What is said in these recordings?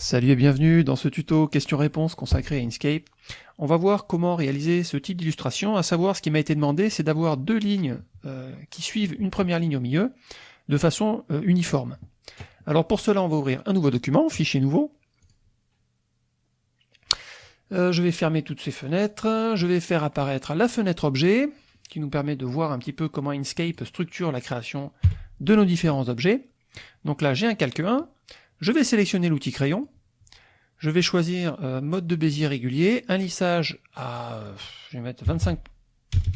Salut et bienvenue dans ce tuto question-réponse consacré à Inkscape. On va voir comment réaliser ce type d'illustration, à savoir ce qui m'a été demandé, c'est d'avoir deux lignes euh, qui suivent une première ligne au milieu, de façon euh, uniforme. Alors pour cela, on va ouvrir un nouveau document, fichier nouveau. Euh, je vais fermer toutes ces fenêtres, je vais faire apparaître la fenêtre objet, qui nous permet de voir un petit peu comment Inkscape structure la création de nos différents objets. Donc là, j'ai un calque 1, je vais sélectionner l'outil crayon, je vais choisir euh, mode de Bézier régulier, un lissage à, je vais mettre 25%,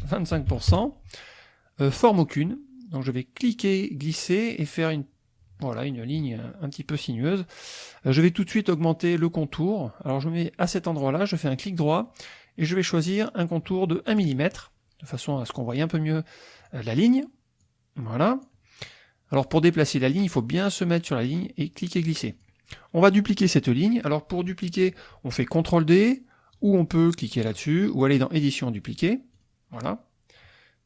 25% euh, forme aucune, donc je vais cliquer, glisser et faire une, voilà, une ligne un petit peu sinueuse. Euh, je vais tout de suite augmenter le contour, alors je mets à cet endroit-là, je fais un clic droit, et je vais choisir un contour de 1 mm, de façon à ce qu'on voie un peu mieux la ligne, voilà, alors pour déplacer la ligne, il faut bien se mettre sur la ligne et cliquer glisser. On va dupliquer cette ligne. Alors pour dupliquer, on fait CTRL D, ou on peut cliquer là-dessus, ou aller dans édition dupliquer. Voilà.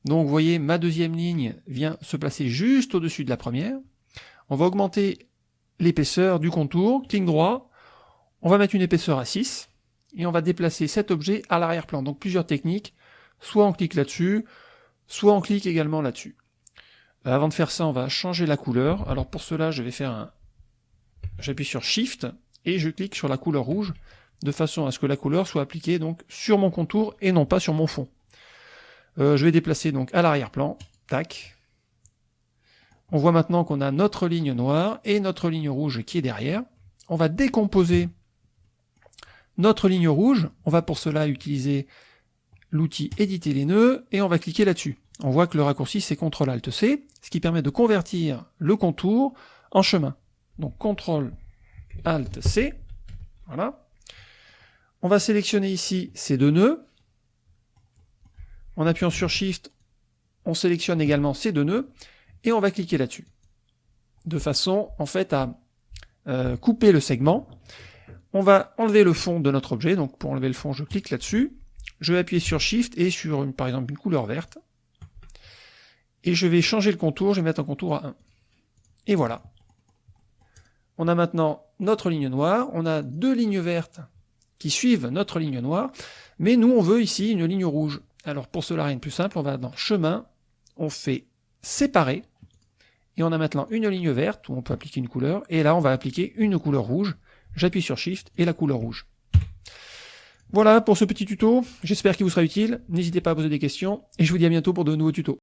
Donc vous voyez, ma deuxième ligne vient se placer juste au-dessus de la première. On va augmenter l'épaisseur du contour, clic droit, on va mettre une épaisseur à 6, et on va déplacer cet objet à l'arrière-plan. Donc plusieurs techniques, soit on clique là-dessus, soit on clique également là-dessus. Euh, avant de faire ça, on va changer la couleur. Alors pour cela, je vais faire un... J'appuie sur Shift et je clique sur la couleur rouge de façon à ce que la couleur soit appliquée donc sur mon contour et non pas sur mon fond. Euh, je vais déplacer donc à l'arrière-plan. Tac. On voit maintenant qu'on a notre ligne noire et notre ligne rouge qui est derrière. On va décomposer notre ligne rouge. On va pour cela utiliser l'outil éditer les nœuds et on va cliquer là-dessus on voit que le raccourci c'est CTRL ALT C, ce qui permet de convertir le contour en chemin. Donc CTRL ALT C, voilà. On va sélectionner ici ces deux nœuds. En appuyant sur Shift, on sélectionne également ces deux nœuds, et on va cliquer là-dessus. De façon, en fait, à euh, couper le segment. On va enlever le fond de notre objet, donc pour enlever le fond, je clique là-dessus. Je vais appuyer sur Shift et sur, par exemple, une couleur verte et je vais changer le contour, je vais mettre un contour à 1. Et voilà. On a maintenant notre ligne noire, on a deux lignes vertes qui suivent notre ligne noire, mais nous on veut ici une ligne rouge. Alors pour cela rien de plus simple, on va dans chemin, on fait séparer, et on a maintenant une ligne verte où on peut appliquer une couleur, et là on va appliquer une couleur rouge, j'appuie sur Shift et la couleur rouge. Voilà pour ce petit tuto, j'espère qu'il vous sera utile, n'hésitez pas à poser des questions, et je vous dis à bientôt pour de nouveaux tutos.